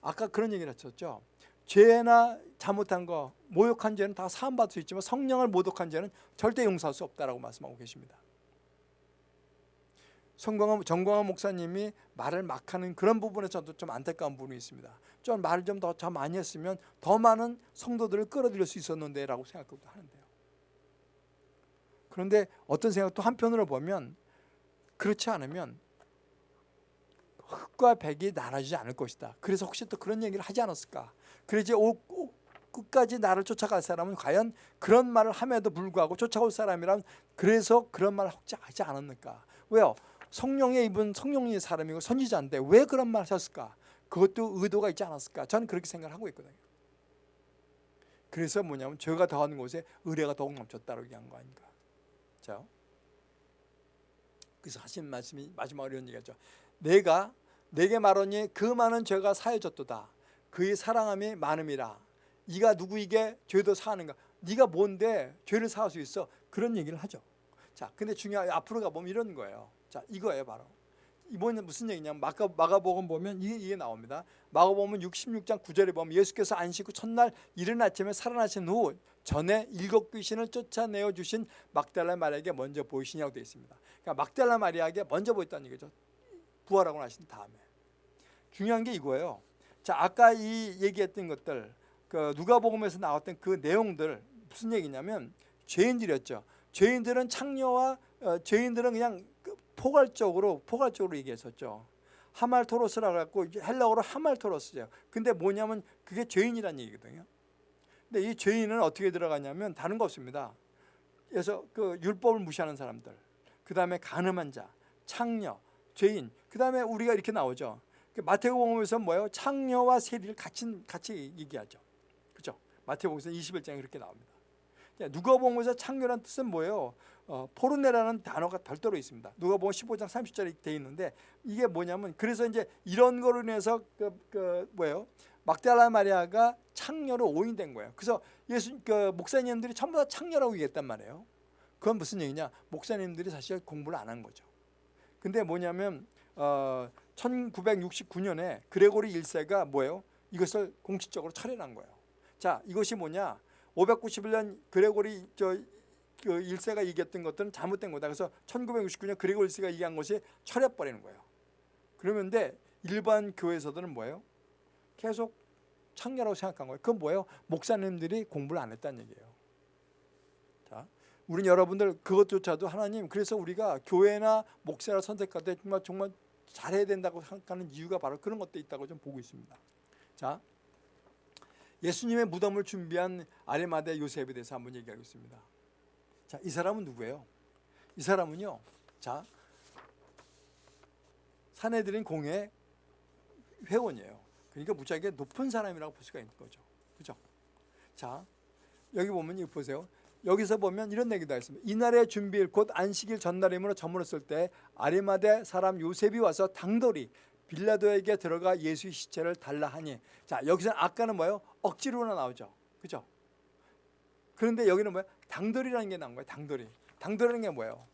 아까 그런 얘기를 했었죠. 죄나 잘못한 거, 모욕한 죄는 다 사함받을 수 있지만 성령을 모독한 죄는 절대 용서할 수 없다라고 말씀하고 계십니다. 성광 정광환 목사님이 말을 막 하는 그런 부분에 저도 좀 안타까운 부분이 있습니다. 좀 말을 좀 더 더 많이 했으면 더 많은 성도들을 끌어들일 수 있었는데 라고 생각도 하는데요. 그런데 어떤 생각도 한편으로 보면 그렇지 않으면 흑과 백이 나눠지지 않을 것이다. 그래서 혹시 또 그런 얘기를 하지 않았을까? 그러지 끝까지 나를 쫓아갈 사람은 과연 그런 말을 함에도 불구하고 쫓아올 사람이란 그래서 그런 말을 혹시 하지 않았을까? 왜요? 성령의 입은 성령의 사람이고 선지자인데 왜 그런 말 하셨을까? 그것도 의도가 있지 않았을까? 저는 그렇게 생각을 하고 있거든요. 그래서 뭐냐면 죄가 더하는 곳에 의뢰가 더욱 넘쳤다고 얘기한 거 아닌가? 자, 그래서 하신 말씀이 마지막으로 이런 얘기하죠. 내가 내게 말하니 그 많은 죄가 사해졌도다. 그의 사랑함이 많음이라. 네가 누구에게 죄도 사하는가? 네가 뭔데 죄를 사할 수 있어? 그런 얘기를 하죠. 자, 근데 중요한 앞으로 가 보면 이런 거예요. 자, 이거예요, 바로. 이번에 무슨 얘기냐면 마가, 마가복음 보면 이게, 이게 나옵니다. 마가복음 66장 9절에 보면 예수께서 안식 후 첫날 이른 아침에 살아나신 후 전에 일곱 귀신을 쫓아내어 주신 막달라 마리아에게 먼저 보이시냐고 되어 있습니다. 그러니까 막달라 마리아에게 먼저 보였다는 얘기죠. 부활하고 나신 다음에. 중요한 게 이거예요. 자, 아까 이 얘기했던 것들 그 누가복음에서 나왔던 그 내용들 무슨 얘기냐면 죄인들이었죠. 죄인들은 창녀와 어, 죄인들은 그냥 그 포괄적으로 포괄적으로 얘기했었죠. 하말토로스라고 갖고 헬라어로 하말토로스죠. 근데 뭐냐면 그게 죄인이라는 얘기거든요. 근데 이 죄인은 어떻게 들어가냐면 다른 거 없습니다. 그래서 그 율법을 무시하는 사람들, 그 다음에 가늠한 자, 창녀, 죄인, 그 다음에 우리가 이렇게 나오죠. 그 마태복음에서 뭐예요? 창녀와 세리를 같이 같이 얘기하죠. 그죠? 마태복음에서 21장에 그렇게 나옵니다. 누가복음에서 창녀란 뜻은 뭐예요? 어, 포르네라는 단어가 별도로 있습니다. 누가복음 15장 30절에 돼 있는데 이게 뭐냐면 그래서 이제 이런 거로 인해서 그, 그 뭐예요? 막달라 마리아가 창녀로 오인된 거예요. 그래서 예수 그 목사님들이 전부 다 창녀라고 얘기했단 말이에요. 그건 무슨 얘기냐? 목사님들이 사실 공부를 안 한 거죠. 근데 뭐냐면 어, 1969년에 그레고리 1세가 뭐예요? 이것을 공식적으로 철회한 거예요. 자, 이것이 뭐냐? 591년 그레고리 저 그 1세가 얘기했던 것들은 잘못된 거다. 그래서 1969년 그레고 1세가 얘기한 것이 철회버리는 거예요. 그러면데 일반 교회에서들은 뭐예요? 계속 창녀라고 생각한 거예요. 그건 뭐예요? 목사님들이 공부를 안 했다는 얘기예요. 자, 우리 여러분들 그것조차도 하나님 그래서 우리가 교회나 목사를 선택할 때 정말 정말 잘해야 된다고 생각하는 이유가 바로 그런 것도 있다고 좀 보고 있습니다. 자, 예수님의 무덤을 준비한 아리마대 요셉에 대해서 한번 얘기하고 있습니다. 자, 이 사람은 누구예요? 이 사람은요. 자, 사내들인 공회 회원이에요. 그러니까 무지하게 높은 사람이라고 볼 수가 있는 거죠. 그죠? 자, 여기 보면 이거 보세요. 여기서 보면 이런 얘기도 있습니다. 이날의 준비일 곧 안식일 전날이므로 저물었을 때 아리마대 사람 요셉이 와서 당돌이 빌라도에게 들어가 예수의 시체를 달라 하니 자 여기서 아까는 뭐예요? 억지로나 나오죠. 그죠? 그런데 여기는 뭐예요? 당돌이라는 게 나온 거예요. 당돌이. 당돌이라는 게 뭐예요?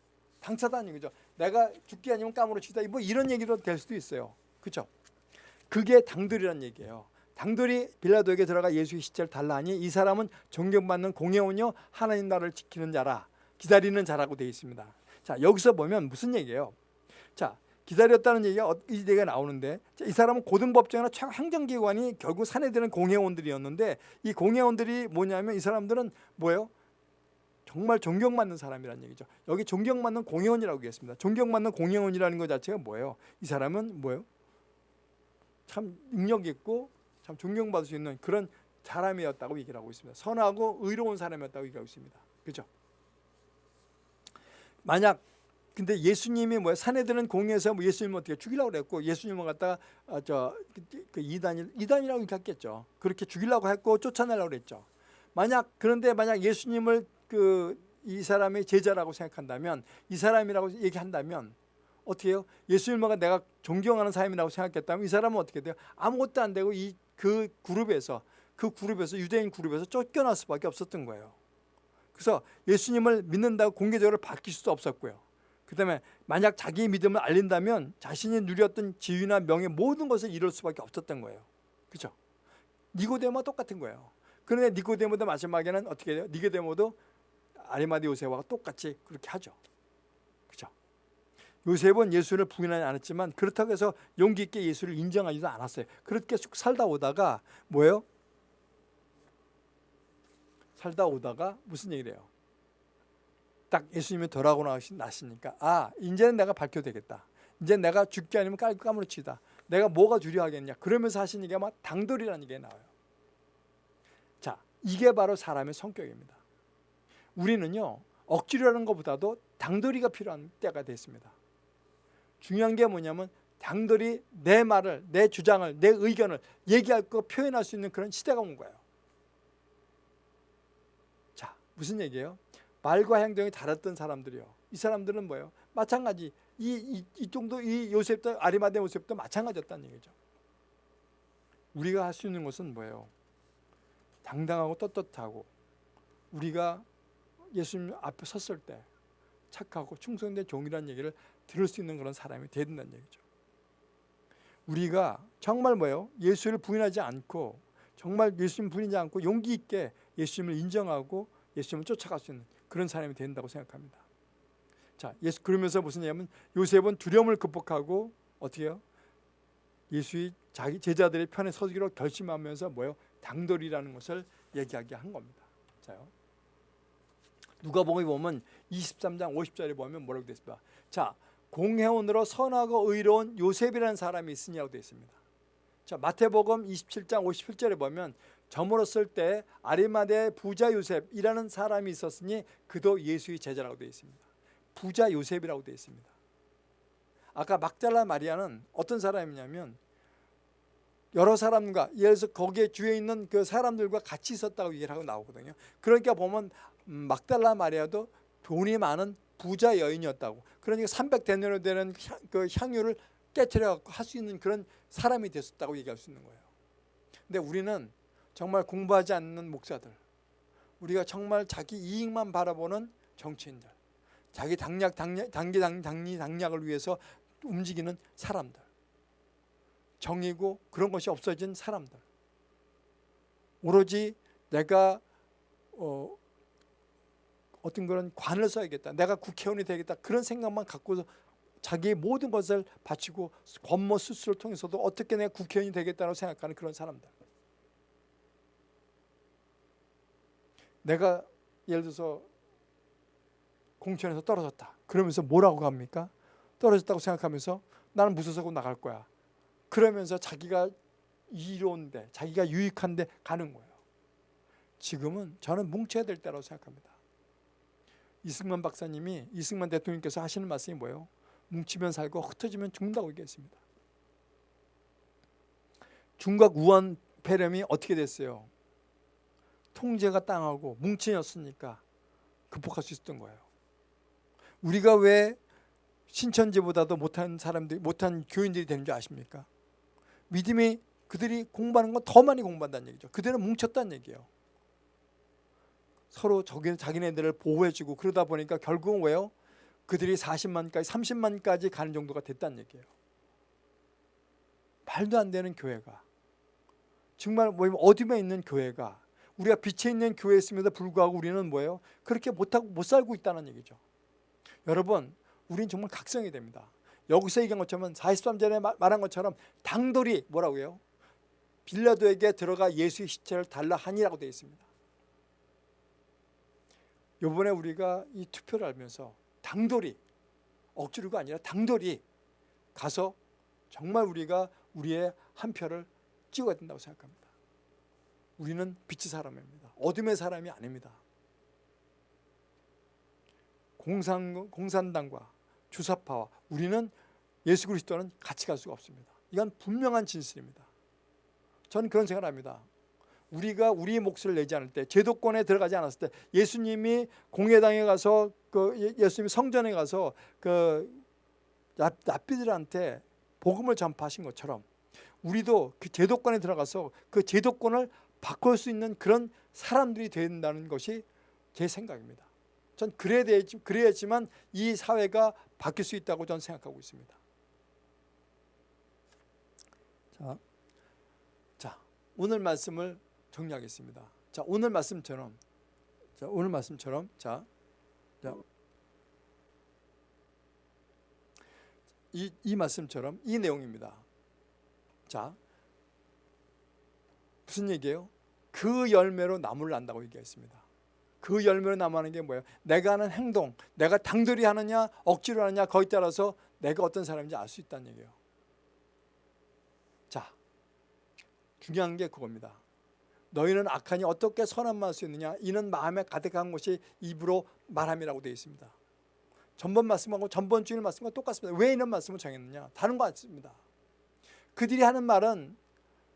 당차다는 얘기죠. 내가 죽기 아니면 까무러 치다. 뭐 이런 얘기도 될 수도 있어요. 그렇죠? 그게 당돌이라는 얘기예요. 당돌이 빌라도에게 들어가 예수의 시체를 달라하니 이 사람은 존경받는 공예원이요 하나님 나라를 지키는 자라 기다리는 자라고 되어 있습니다. 자 여기서 보면 무슨 얘기예요? 자 기다렸다는 얘기가 어, 이 얘기가 나오는데 이 사람은 고등법정이나 최고 행정기관이 결국 사내들은 공회원들이었는데 이 공회원들이 뭐냐면 이 사람들은 뭐예요? 정말 존경받는 사람이라는 얘기죠. 여기 존경받는 공회원이라고 얘기했습니다. 존경받는 공회원이라는 것 자체가 뭐예요? 이 사람은 뭐예요? 참 능력 있고 참 존경받을 수 있는 그런 사람이었다고 얘기를 하고 있습니다. 선하고 의로운 사람이었다고 얘기하고 있습니다. 그죠? 만약 근데 예수님이 뭐야 사내들은 공에서 뭐 예수님을 어떻게 죽이려고 그랬고 예수님을 갖다가 아, 저그 그 이단 이단이라고 얘기했겠죠. 그렇게 죽이려고 했고 쫓아내려고 그랬죠. 만약 그런데 만약 예수님을 그 이 사람의 제자라고 생각한다면 이 사람이라고 얘기한다면 어떻게 해요? 예수님과 내가 존경하는 사람이라고 생각했다면 이 사람은 어떻게 돼요? 아무것도 안 되고 이 그 그룹에서 그 그룹에서 유대인 그룹에서 쫓겨날 수밖에 없었던 거예요. 그래서 예수님을 믿는다고 공개적으로 밝힐 수도 없었고요. 그 다음에 만약 자기의 믿음을 알린다면 자신이 누렸던 지위나 명예 모든 것을 잃을 수밖에 없었던 거예요. 그죠? 니고데모와 똑같은 거예요. 그런데 니고데모도 마지막에는 어떻게 돼요? 니고데모도 아리마디 요셉과 똑같이 그렇게 하죠. 그죠? 요셉은 예수를 부인하지 않았지만 그렇다고 해서 용기 있게 예수를 인정하지도 않았어요. 그렇게 쭉 살다 오다가 뭐예요? 살다 오다가 무슨 얘기를 해요? 딱 예수님이 돌아오고 나시니까 아 이제는 내가 밝혀도 되겠다. 이제 내가 죽기 아니면 까무러치다. 내가 뭐가 두려하겠냐. 그러면서 얘기가 막 당돌이라는 얘기가 나와요. 자 이게 바로 사람의 성격입니다. 우리는요 억지로 하는 것보다도 당돌이가 필요한 때가 됐습니다. 중요한 게 뭐냐면 당돌이 내 말을 내 주장을 내 의견을 얘기할 거 표현할 수 있는 그런 시대가 온 거예요. 자 무슨 얘기예요? 말과 행동이 다랐던 사람들이요. 이 사람들은 뭐예요? 마찬가지 이, 이, 이 정도 이 요셉도 아리마대 요셉도 마찬가지였다는 얘기죠. 우리가 할 수 있는 것은 뭐예요? 당당하고 떳떳하고 우리가 예수님 앞에 섰을 때 착하고 충성된 종이라는 얘기를 들을 수 있는 그런 사람이 돼야 된다는 얘기죠. 우리가 정말 뭐예요? 예수를 부인하지 않고 정말 예수님 부인하지 않고 용기 있게 예수님을 인정하고 예수님을 쫓아갈 수 있는 그런 사람이 된다고 생각합니다. 자, 예수 그러면서 무슨 얘기냐면 요셉은 두려움을 극복하고 어떻게 해요? 예수의 자기 제자들의 편에 서기로 결심하면서 뭐예요? 당돌이라는 것을 얘기하게 한 겁니다. 자요. 누가복음 보면 23장 50절에 보면 뭐라고 되어 있습니다. 자, 공회원으로 선하고 의로운 요셉이라는 사람이 있으냐고 되어 있습니다. 자, 마태복음 27장 57절에 보면 저물었을 때 아리마대 부자 요셉이라는 사람이 있었으니 그도 예수의 제자라고 되어 있습니다. 부자 요셉이라고 되어 있습니다. 아까 막달라 마리아는 어떤 사람이냐면 여러 사람과 예를 들어서 거기에 주에 있는 그 사람들과 같이 있었다고 얘기를 하고 나오거든요. 그러니까 보면 막달라 마리아도 돈이 많은 부자 여인이었다고. 그러니까 300데나리온 되는 그 향유를 깨뜨려 할수 있는 그런 사람이 됐었다고 얘기할 수 있는 거예요. 근데 우리는 정말 공부하지 않는 목사들, 우리가 정말 자기 이익만 바라보는 정치인들, 자기 당략, 당략 당기 당, 당리 당략을 위해서 움직이는 사람들, 정이고 그런 것이 없어진 사람들, 오로지 내가 어, 어떤 그런 관을 써야겠다, 내가 국회의원이 되겠다 그런 생각만 갖고 자기의 모든 것을 바치고 권모 수술을 통해서도 어떻게 내가 국회의원이 되겠다고 생각하는 그런 사람들. 내가 예를 들어서 공천에서 떨어졌다. 그러면서 뭐라고 합니까? 떨어졌다고 생각하면서 나는 무소속으로 나갈 거야. 그러면서 자기가 이로운데 자기가 유익한데 가는 거예요. 지금은 저는 뭉쳐야 될 때라고 생각합니다. 이승만 박사님이 이승만 대통령께서 하시는 말씀이 뭐예요? 뭉치면 살고 흩어지면 죽는다고 얘기했습니다. 중각 우한 폐렴이 어떻게 됐어요? 통제가 땅하고 뭉치였으니까 극복할 수 있었던 거예요. 우리가 왜 신천지보다도 못한 사람들, 못한 교인들이 되는 줄 아십니까? 믿음이 그들이 공부하는 건 더 많이 공부한다는 얘기죠. 그들은 뭉쳤다는 얘기예요. 서로 자기네들을 보호해주고 그러다 보니까 결국은 왜요? 그들이 40만까지 30만까지 가는 정도가 됐다는 얘기예요. 말도 안 되는 교회가 정말 뭐 어둠에 있는 교회가 우리가 빛에 있는 교회에 있음에도 불구하고 우리는 뭐예요? 그렇게 못하고 못 살고 있다는 얘기죠. 여러분, 우리는 정말 각성이 됩니다. 여기서 얘기한 것처럼 43절에 말한 것처럼 당돌이 뭐라고 해요? 빌라도에게 들어가 예수의 시체를 달라 하니라고 되어 있습니다. 이번에 우리가 이 투표를 하면서 당돌이 억지로가 아니라 당돌이 가서 정말 우리가 우리의 한 표를 찍어야 된다고 생각합니다. 우리는 빛의 사람입니다. 어둠의 사람이 아닙니다. 공산, 공산당과 주사파와 우리는 예수 그리스도는 같이 갈 수가 없습니다. 이건 분명한 진실입니다. 저는 그런 생각을 합니다. 우리가 우리의 몫을 내지 않을 때 제도권에 들어가지 않았을 때 예수님이 공회당에 가서 그 예, 예수님이 성전에 가서 그 납비들한테 복음을 전파하신 것처럼 우리도 그 제도권에 들어가서 그 제도권을 바꿀 수 있는 그런 사람들이 된다는 것이 제 생각입니다. 전 그래야 되지, 그래야지만 이 사회가 바뀔 수 있다고 저는 생각하고 있습니다. 자, 자 오늘 말씀을 정리하겠습니다. 자 오늘 말씀처럼 자 오늘 말씀처럼 자, 자 이, 이 말씀처럼 이 내용입니다. 자 무슨 얘기예요? 그 열매로 나무를 난다고 얘기했습니다. 그 열매로 나무하는 게 뭐예요? 내가 하는 행동, 내가 당돌이 하느냐 억지로 하느냐 거기에 따라서 내가 어떤 사람인지 알 수 있다는 얘기예요. 자, 중요한 게 그겁니다. 너희는 악하니 어떻게 선한 말할 수 있느냐? 이는 마음에 가득한 것이 입으로 말함이라고 되어 있습니다. 전번 말씀하고 전번 주일 말씀과 똑같습니다. 왜 이런 말씀을 정했느냐? 다른 거 같습니다. 그들이 하는 말은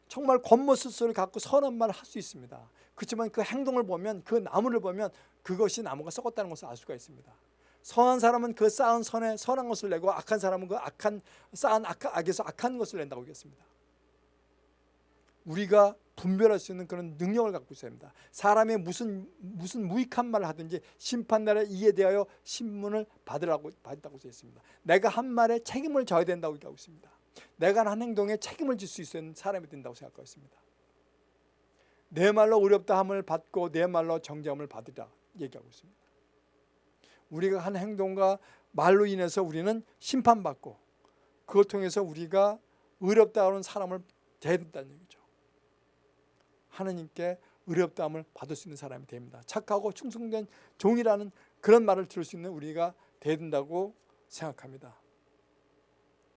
정말 겉모습을 갖고 선한 말을 할 수 있습니다. 그렇지만 그 행동을 보면 그 나무를 보면 그것이 나무가 썩었다는 것을 알 수가 있습니다. 선한 사람은 그 쌓은 선에 선한 것을 내고 악한 사람은 그 악한 쌓은 악, 악에서 악한 것을 낸다고 했습니다. 우리가 분별할 수 있는 그런 능력을 갖고 있어야 합니다. 사람이 무슨 무슨 무익한 말을 하든지 심판날에 이에 대하여 신문을 받으라고 받다고 되어 있습니다. 내가 한 말에 책임을 져야 된다고 얘기하고 있습니다. 내가 한 행동에 책임을 질 수 있는 사람이 된다고 생각하고 있습니다. 내 말로 어렵다 함을 받고 내 말로 정죄함을 받으라 얘기하고 있습니다. 우리가 한 행동과 말로 인해서 우리는 심판받고 그걸 통해서 우리가 의롭다 하는 사람을 돼야 된다는 얘기죠. 하느님께 의롭다함을 받을 수 있는 사람이 됩니다. 착하고 충성된 종이라는 그런 말을 들을 수 있는 우리가 돼야 된다고 생각합니다.